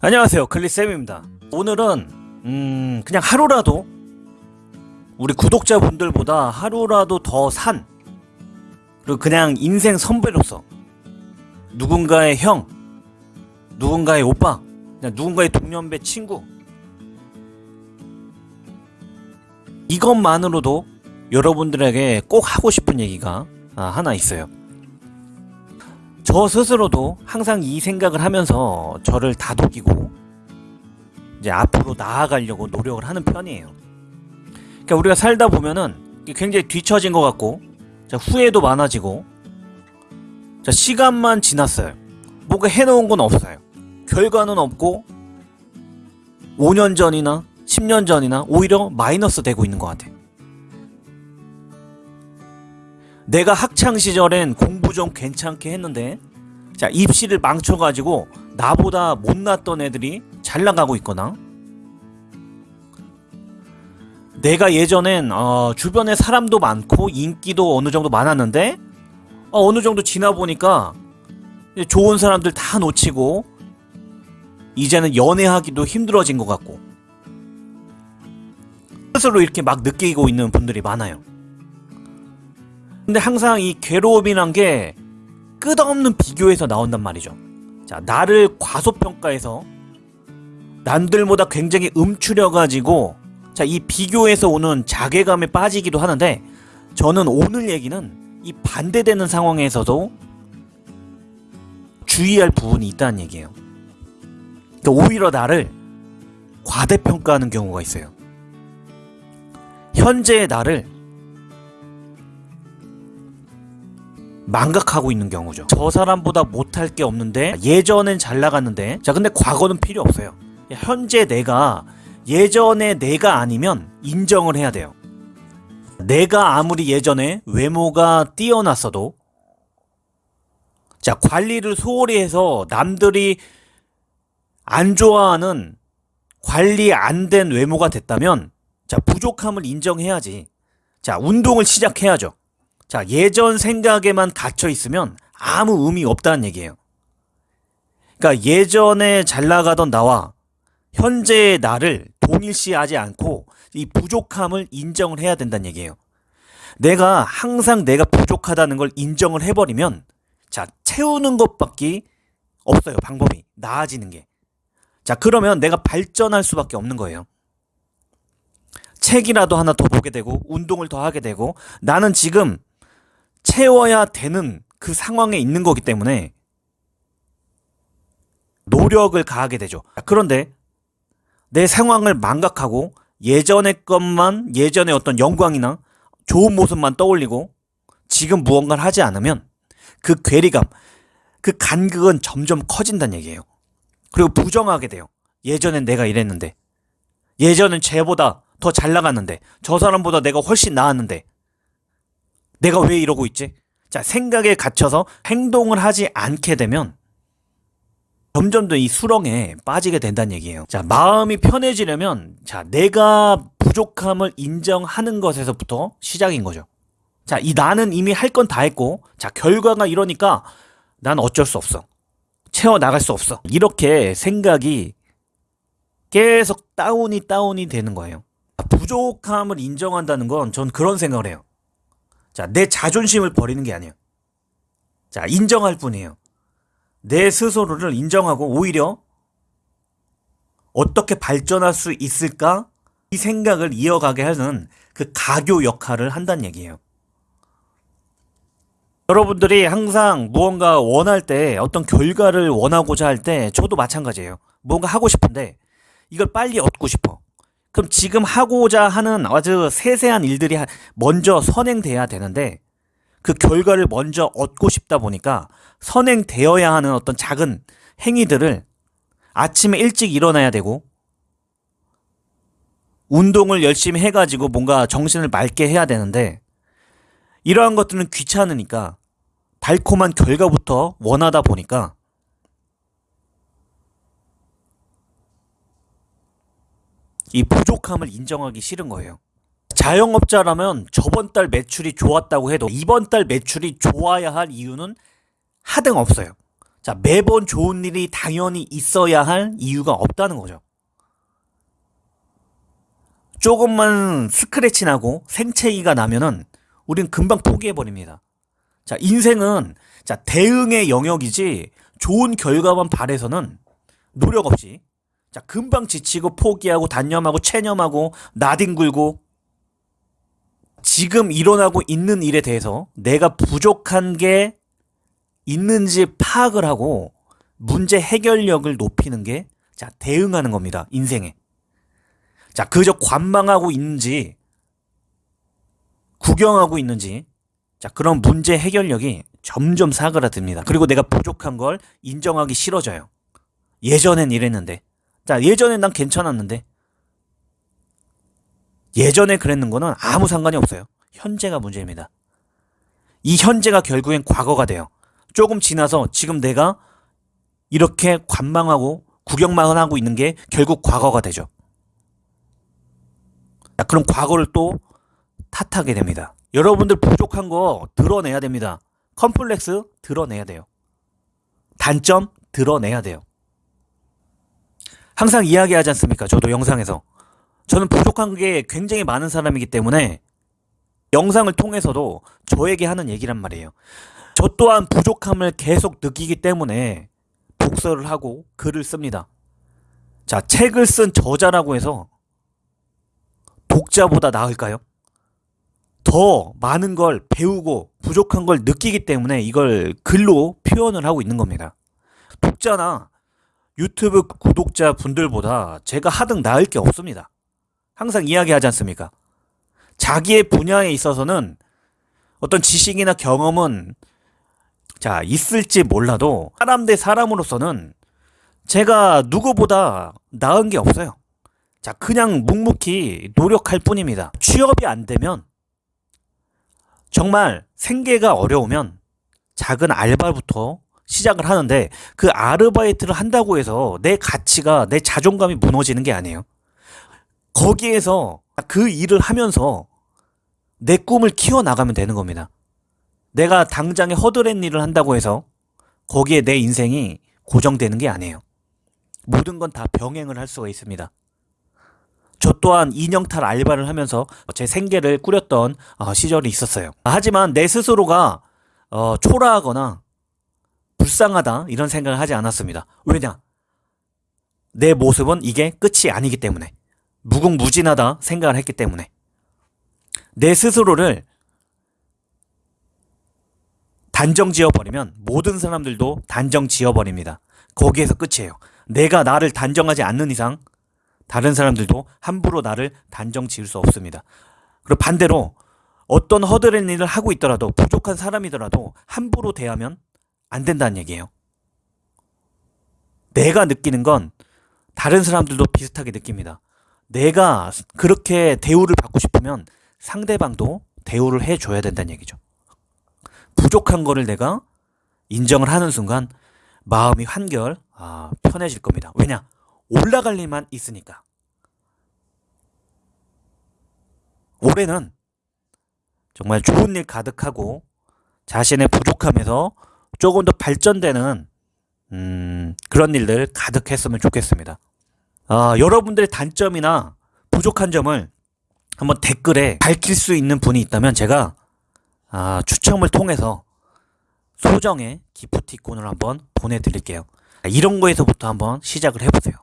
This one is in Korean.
안녕하세요. 클리쌤입니다. 오늘은 음 그냥 하루라도 우리 구독자분들보다 하루라도 더 산 그리고 그냥 인생 선배로서 누군가의 형 누군가의 오빠 그냥 누군가의 동년배 친구 이것만으로도 여러분들에게 꼭 하고 싶은 얘기가 아, 하나 있어요 저 스스로도 항상 이 생각을 하면서 저를 다독이고 이제 앞으로 나아가려고 노력을 하는 편이에요. 그러니까 우리가 살다 보면은 굉장히 뒤처진 것 같고 자, 후회도 많아지고 자, 시간만 지났어요. 뭔가 해놓은 건 없어요. 결과는 없고 5년 전이나 10년 전이나 오히려 마이너스 되고 있는 것 같아요. 내가 학창 시절엔 공부 좀 괜찮게 했는데 자 입시를 망쳐가지고 나보다 못났던 애들이 잘 나가고 있거나 내가 예전엔 어, 주변에 사람도 많고 인기도 어느 정도 많았는데 어, 느 정도 지나 보니까 좋은 사람들 다 놓치고 이제는 연애하기도 힘들어진 것 같고 스스로 이렇게 막 느끼고 있는 분들이 많아요. 근데 항상 이 괴로움이란 게 끝없는 비교에서 나온단 말이죠. 자, 나를 과소평가해서 남들보다 굉장히 음추려가지고 자, 이 비교에서 오는 자괴감에 빠지기도 하는데 저는 오늘 얘기는 이 반대되는 상황에서도 주의할 부분이 있다는 얘기예요. 그러니까 오히려 나를 과대평가하는 경우가 있어요. 현재의 나를 망각하고 있는 경우죠. 저 사람보다 못할 게 없는데 예전엔 잘 나갔는데 자 근데 과거는 필요 없어요. 현재 내가 예전에 내가 아니면 인정을 해야 돼요. 내가 아무리 예전에 외모가 뛰어났어도 자 관리를 소홀히 해서 남들이 안 좋아하는 관리 안 된 외모가 됐다면 자 부족함을 인정해야지. 자 운동을 시작해야죠. 자, 예전 생각에만 갇혀 있으면 아무 의미 없다는 얘기예요. 그러니까 예전에 잘 나가던 나와 현재의 나를 동일시하지 않고 이 부족함을 인정을 해야 된다는 얘기예요. 내가 항상 내가 부족하다는 걸 인정을 해버리면 자, 채우는 것밖에 없어요. 방법이. 나아지는 게. 자, 그러면 내가 발전할 수밖에 없는 거예요. 책이라도 하나 더 보게 되고 운동을 더 하게 되고 나는 지금 채워야 되는 그 상황에 있는 거기 때문에 노력을 가하게 되죠. 그런데 내 상황을 망각하고 예전의 것만 예전의 어떤 영광이나 좋은 모습만 떠올리고 지금 무언가를 하지 않으면 그 괴리감, 그 간극은 점점 커진다는 얘기예요. 그리고 부정하게 돼요. 예전엔 내가 이랬는데 예전엔 쟤보다 더 잘 나갔는데 저 사람보다 내가 훨씬 나았는데 내가 왜 이러고 있지? 자, 생각에 갇혀서 행동을 하지 않게 되면 점점 더 이 수렁에 빠지게 된다는 얘기예요. 자, 마음이 편해지려면 자, 내가 부족함을 인정하는 것에서부터 시작인 거죠. 자, 이 나는 이미 할 건 다 했고 자, 결과가 이러니까 난 어쩔 수 없어. 채워 나갈 수 없어. 이렇게 생각이 계속 다운이 다운이 되는 거예요. 부족함을 인정한다는 건 전 그런 생각을 해요. 자, 내 자존심을 버리는 게 아니에요. 자, 인정할 뿐이에요. 내 스스로를 인정하고 오히려 어떻게 발전할 수 있을까? 이 생각을 이어가게 하는 그 가교 역할을 한다는 얘기예요. 여러분들이 항상 무언가 원할 때 어떤 결과를 원하고자 할 때 저도 마찬가지예요. 뭔가 하고 싶은데 이걸 빨리 얻고 싶어. 그럼 지금 하고자 하는 아주 세세한 일들이 먼저 선행돼야 되는데 그 결과를 먼저 얻고 싶다 보니까 선행되어야 하는 어떤 작은 행위들을 아침에 일찍 일어나야 되고 운동을 열심히 해가지고 뭔가 정신을 맑게 해야 되는데 이러한 것들은 귀찮으니까 달콤한 결과부터 원하다 보니까 이 부족함을 인정하기 싫은 거예요. 자영업자라면 저번 달 매출이 좋았다고 해도 이번 달 매출이 좋아야 할 이유는 하등 없어요. 자, 매번 좋은 일이 당연히 있어야 할 이유가 없다는 거죠. 조금만 스크래치 나고 생채기가 나면은 우린 금방 포기해버립니다. 자, 인생은 자, 대응의 영역이지 좋은 결과만 바래서는 노력 없이 자, 금방 지치고 포기하고 단념하고 체념하고 나뒹굴고 지금 일어나고 있는 일에 대해서 내가 부족한 게 있는지 파악을 하고 문제 해결력을 높이는 게 자, 대응하는 겁니다. 인생에. 자, 그저 관망하고 있는지 구경하고 있는지 자, 그런 문제 해결력이 점점 사그라듭니다. 그리고 내가 부족한 걸 인정하기 싫어져요. 예전엔 이랬는데. 자, 예전엔 난 괜찮았는데. 예전에 그랬는 거는 아무 상관이 없어요. 현재가 문제입니다. 이 현재가 결국엔 과거가 돼요. 조금 지나서 지금 내가 이렇게 관망하고 구경만 하고 있는 게 결국 과거가 되죠. 자, 그럼 과거를 또 탓하게 됩니다. 여러분들 부족한 거 드러내야 됩니다. 컴플렉스 드러내야 돼요. 단점 드러내야 돼요. 항상 이야기하지 않습니까? 저도 영상에서. 저는 부족한 게 굉장히 많은 사람이기 때문에 영상을 통해서도 저에게 하는 얘기란 말이에요. 저 또한 부족함을 계속 느끼기 때문에 독서를 하고 글을 씁니다. 자, 책을 쓴 저자라고 해서 독자보다 나을까요? 더 많은 걸 배우고 부족한 걸 느끼기 때문에 이걸 글로 표현을 하고 있는 겁니다. 독자나 유튜브 구독자 분들보다 제가 하등 나을 게 없습니다. 항상 이야기하지 않습니까? 자기의 분야에 있어서는 어떤 지식이나 경험은 자, 있을지 몰라도 사람 대 사람으로서는 제가 누구보다 나은 게 없어요. 자, 그냥 묵묵히 노력할 뿐입니다. 취업이 안 되면 정말 생계가 어려우면 작은 알바부터 시작을 하는데 그 아르바이트를 한다고 해서 내 가치가 내 자존감이 무너지는 게 아니에요. 거기에서 그 일을 하면서 내 꿈을 키워나가면 되는 겁니다. 내가 당장에 허드렛 일을 한다고 해서 거기에 내 인생이 고정되는 게 아니에요. 모든 건 다 병행을 할 수가 있습니다. 저 또한 인형탈 알바를 하면서 제 생계를 꾸렸던 어, 시절이 있었어요. 하지만 내 스스로가 어, 초라하거나 불쌍하다 이런 생각을 하지 않았습니다. 왜냐? 내 모습은 이게 끝이 아니기 때문에 무궁무진하다 생각을 했기 때문에 내 스스로를 단정 지어버리면 모든 사람들도 단정 지어버립니다. 거기에서 끝이에요. 내가 나를 단정하지 않는 이상 다른 사람들도 함부로 나를 단정 지을 수 없습니다. 그리고 반대로 어떤 허드렛 일을 하고 있더라도 부족한 사람이더라도 함부로 대하면 안 된다는 얘기예요. 내가 느끼는 건 다른 사람들도 비슷하게 느낍니다. 내가 그렇게 대우를 받고 싶으면 상대방도 대우를 해줘야 된다는 얘기죠. 부족한 거를 내가 인정을 하는 순간 마음이 한결 아, 편해질 겁니다. 왜냐? 올라갈 일만 있으니까. 올해는 정말 좋은 일 가득하고 자신의 부족함에서 조금 더 발전되는 음, 그런 일들 가득했으면 좋겠습니다. 아, 여러분들의 단점이나 부족한 점을 한번 댓글에 밝힐 수 있는 분이 있다면 제가 아, 추첨을 통해서 소정의 기프티콘을 한번 보내드릴게요. 이런 거에서부터 한번 시작을 해보세요.